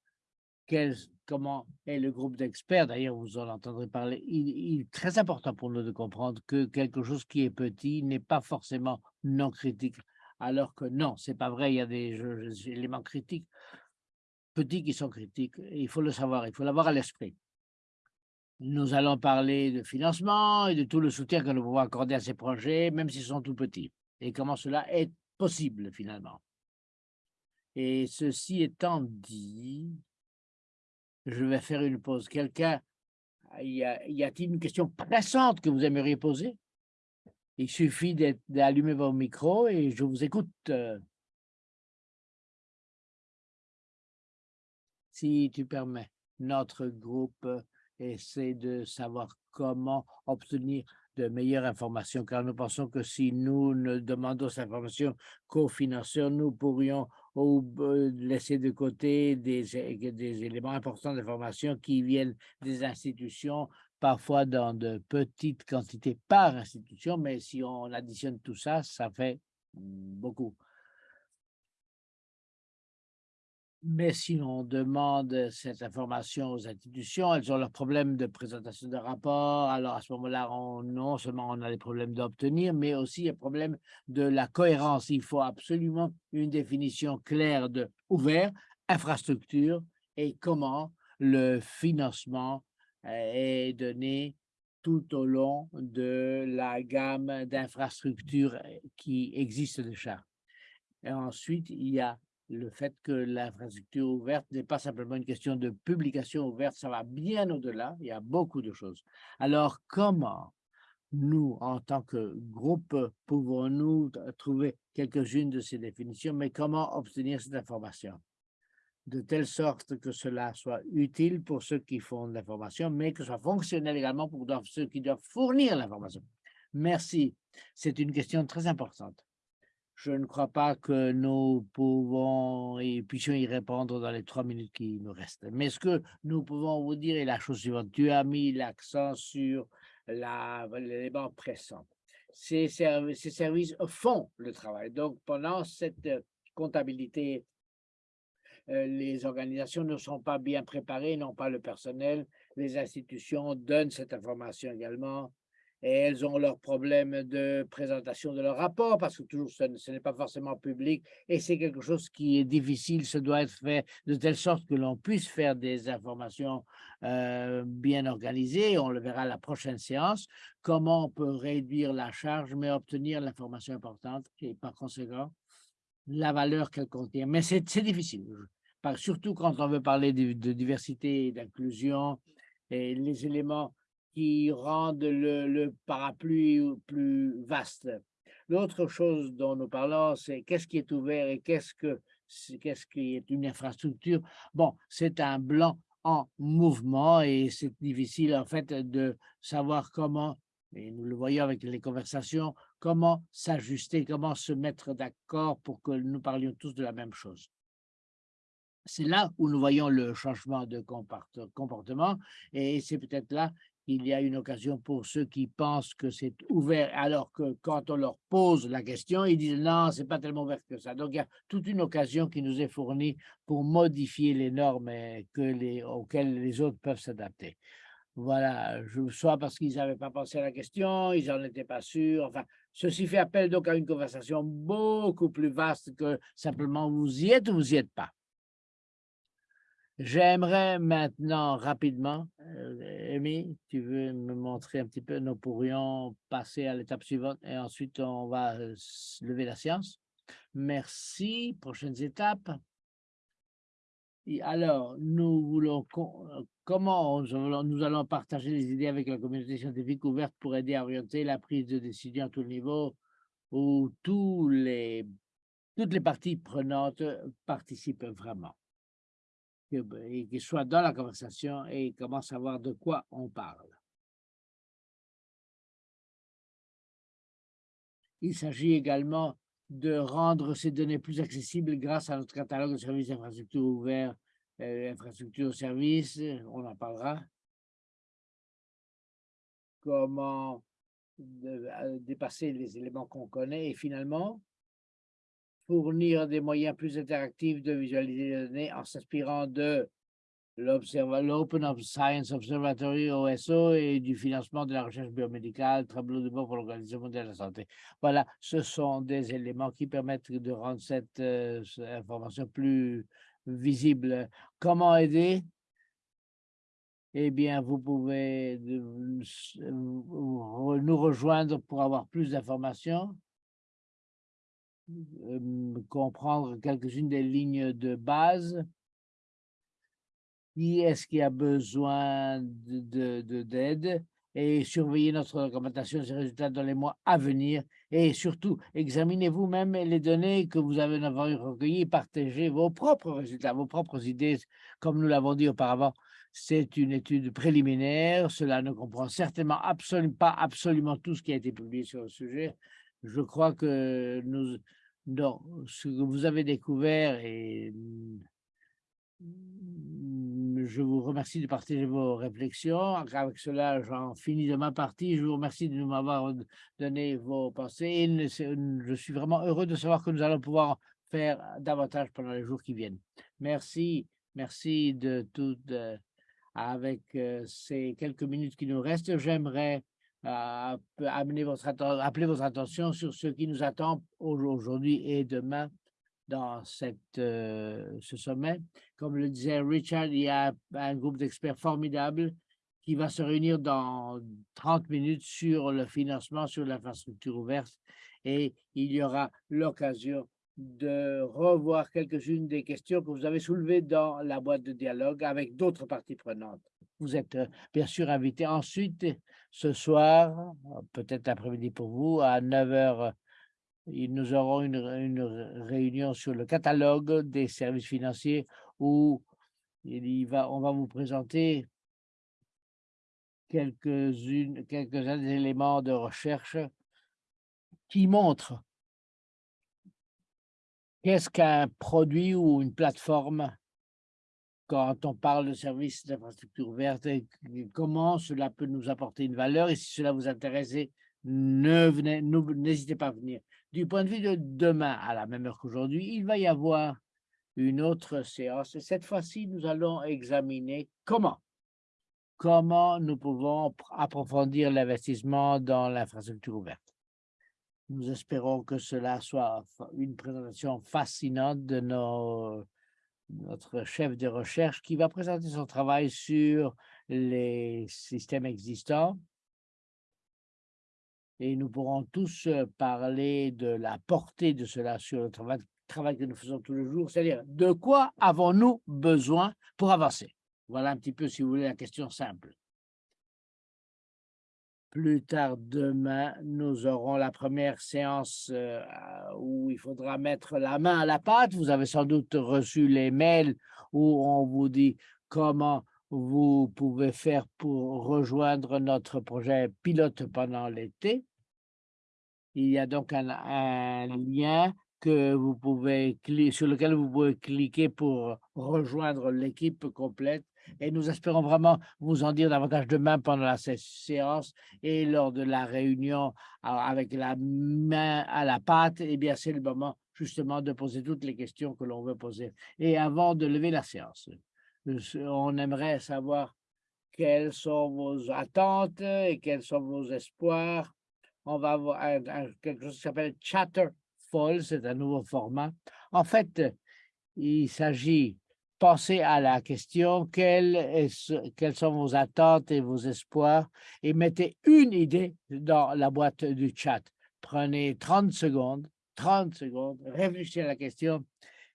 quel, comment est le groupe d'experts. D'ailleurs, vous en entendrez parler. Il, est très important pour nous de comprendre que quelque chose qui est petit n'est pas forcément non critique, alors que non, c'est pas vrai. Il y a des, des éléments critiques petits qui sont critiques. Il faut le savoir, il faut l'avoir à l'esprit. Nous allons parler de financement et de tout le soutien que nous pouvons accorder à ces projets, même s'ils sont tout petits, et comment cela est possible finalement? Et ceci étant dit, je vais faire une pause. Quelqu'un, y a-t-il une question pressante que vous aimeriez poser? Il suffit d'allumer vos micros et je vous écoute. Si tu permets, notre groupe essaie de savoir comment obtenir de meilleures informations, car nous pensons que si nous ne demandons ces informations qu'aux financeurs, nous pourrions laisser de côté des, des éléments importants d'information qui viennent des institutions, parfois dans de petites quantités par institution, mais si on additionne tout ça, ça fait beaucoup. Mais si on demande cette information aux institutions, elles ont leurs problèmes de présentation de rapports. Alors, à ce moment-là, non seulement on a des problèmes d'obtenir, mais aussi un problème de la cohérence. Il faut absolument une définition claire de ouvert, infrastructure et comment le financement euh, est donné tout au long de la gamme d'infrastructures euh, qui existent déjà. Ensuite, il y a le fait que l'infrastructure ouverte n'est pas simplement une question de publication ouverte, ça va bien au-delà, il y a beaucoup de choses. Alors, comment nous, en tant que groupe, pouvons-nous trouver quelques-unes de ces définitions, mais comment obtenir cette information? De telle sorte que cela soit utile pour ceux qui font de l'information, mais que ce soit fonctionnel également pour ceux qui doivent fournir l'information. Merci. C'est une question très importante je ne crois pas que nous pouvons puissions y répondre dans les trois minutes qui nous restent. Mais ce que nous pouvons vous dire est la chose suivante. Tu as mis l'accent sur l'élément pressant. Ces, ces services font le travail. Donc, pendant cette comptabilité, euh, les organisations ne sont pas bien préparées, n'ont pas le personnel. Les institutions donnent cette information également et elles ont leurs problèmes de présentation de leur rapport parce que toujours ce, n'est pas forcément public. Et c'est quelque chose qui est difficile, ce doit être fait de telle sorte que l'on puisse faire des informations euh, bien organisées, on le verra à la prochaine séance, comment on peut réduire la charge mais obtenir l'information importante et par conséquent la valeur qu'elle contient. Mais c'est difficile, surtout quand on veut parler de, de diversité et d'inclusion et les éléments qui rendent le, parapluie plus vaste. L'autre chose dont nous parlons, c'est qu'est-ce qui est ouvert et qu'est-ce que qu'est-ce qui est une infrastructure. Bon, c'est un blanc en mouvement et c'est difficile en fait de savoir comment, et nous le voyons avec les conversations, comment s'ajuster, comment se mettre d'accord pour que nous parlions tous de la même chose. C'est là où nous voyons le changement de comportement et c'est peut-être là il y a une occasion pour ceux qui pensent que c'est ouvert, alors que quand on leur pose la question, ils disent non, c'est pas tellement ouvert que ça. Donc, il y a toute une occasion qui nous est fournie pour modifier les normes que les, auxquelles les autres peuvent s'adapter. Voilà, soit parce qu'ils n'avaient pas pensé à la question, ils n'en étaient pas sûrs. Enfin, ceci fait appel donc à une conversation beaucoup plus vaste que simplement vous y êtes ou vous y êtes pas. J'aimerais maintenant rapidement, euh, Amy, tu veux me montrer un petit peu, nous pourrions passer à l'étape suivante et ensuite on va euh, lever la science. Merci. Prochaines étapes. Alors, nous voulons, euh, comment nous allons partager les idées avec la communauté scientifique ouverte pour aider à orienter la prise de décision à tout niveau où tous les, toutes les parties prenantes participent vraiment et qu'il soit dans la conversation et commence à savoir de quoi on parle. Il s'agit également de rendre ces données plus accessibles grâce à notre catalogue de services d'infrastructure ouvert, euh, infrastructure services, on en parlera. Comment euh, dépasser les éléments qu'on connaît et finalement fournir des moyens plus interactifs de visualiser les données en s'inspirant de l'Open Science Observatory OSO et du financement de la recherche biomédicale, tableau de bord pour l'Organisation mondiale de la santé. Voilà, ce sont des éléments qui permettent de rendre cette euh, information plus visible. Comment aider? Eh bien, vous pouvez nous rejoindre pour avoir plus d'informations, comprendre quelques-unes des lignes de base. Qui est-ce qui a besoin d'aide de, de, et surveiller notre documentation des résultats dans les mois à venir et surtout examinez vous-même les données que vous avez recueillies, partagez vos propres résultats, vos propres idées, comme nous l'avons dit auparavant. C'est une étude préliminaire, cela ne comprend certainement absolument pas absolument tout ce qui a été publié sur le sujet. Je crois que nous, dans ce que vous avez découvert et je vous remercie de partager vos réflexions. Avec cela, j'en finis de ma partie. Je vous remercie de m'avoir donné vos pensées. je suis vraiment heureux de savoir que nous allons pouvoir faire davantage pendant les jours qui viennent. Merci, merci de tout. avec euh, ces quelques minutes qui nous restent, j'aimerais amener votre appeler votre attention sur ce qui nous attend aujourd'hui et demain dans euh, ce sommet. Comme le disait Richard, il y a un groupe d'experts formidable qui va se réunir dans 30 minutes sur le financement, sur l'infrastructure ouverte et il y aura l'occasion de revoir quelques-unes des questions que vous avez soulevées dans la boîte de dialogue avec d'autres parties prenantes. Vous êtes euh, bien sûr invité ensuite ce soir, peut-être après-midi pour vous, à 9 h nous aurons une, réunion sur le catalogue des services financiers où il va, on va vous présenter quelques-uns des éléments de recherche qui montrent qu'est-ce qu'un produit ou une plateforme quand on parle de services d'infrastructure verte comment cela peut nous apporter une valeur et si cela vous intéresse, n'hésitez pas à venir du point de vue de demain, à la même heure qu'aujourd'hui, il va y avoir une autre séance. Et cette fois-ci, nous allons examiner comment, comment nous pouvons approfondir l'investissement dans l'infrastructure ouverte. Nous espérons que cela soit une présentation fascinante de nos, notre chef de recherche qui va présenter son travail sur les systèmes existants et nous pourrons tous parler de la portée de cela sur le travail, travail que nous faisons tous les jours, c'est-à-dire de quoi avons-nous besoin pour avancer? Voilà un petit peu, si vous voulez, la question simple. Plus tard demain, nous aurons la première séance où il faudra mettre la main à la pâte. Vous avez sans doute reçu les mails où on vous dit comment vous pouvez faire pour rejoindre notre projet pilote pendant l'été. Il y a donc un, lien que sur lequel vous pouvez cliquer pour rejoindre l'équipe complète. Et nous espérons vraiment vous en dire davantage demain pendant la séance et lors de la réunion avec la main à la pâte. Eh bien, c'est le moment justement de poser toutes les questions que l'on veut poser. Et avant de lever la séance, on aimerait savoir quelles sont vos attentes et quels sont vos espoirs on va avoir quelque chose qui s'appelle Chatterfall, c'est un nouveau format. En fait, il s'agit penser à la question quelles, sont vos attentes et vos espoirs? Et mettez une idée dans la boîte du chat. Prenez 30 secondes, 30 secondes, réfléchissez à la question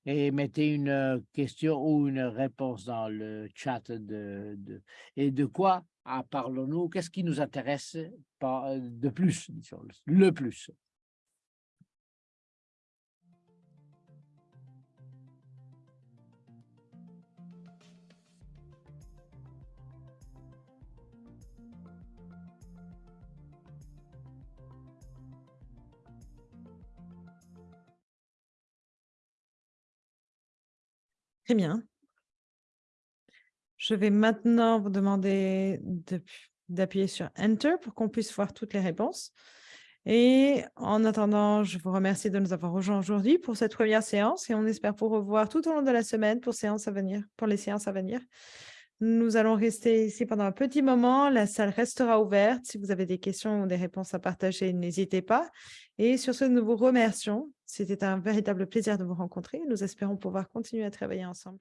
et mettez une question ou une réponse dans le chat de, et de quoi ah, parlons-nous, qu'est-ce qui nous intéresse de plus, le plus? Très bien. Je vais maintenant vous demander de d'appuyer sur Enter pour qu'on puisse voir toutes les réponses. Et en attendant, je vous remercie de nous avoir rejoints aujourd'hui pour cette première séance et on espère vous revoir tout au long de la semaine pour, séances à venir, pour les séances à venir. Nous allons rester ici pendant un petit moment. La salle restera ouverte. Si vous avez des questions ou des réponses à partager, n'hésitez pas. Et sur ce, nous vous remercions. C'était un véritable plaisir de vous rencontrer. Nous espérons pouvoir continuer à travailler ensemble.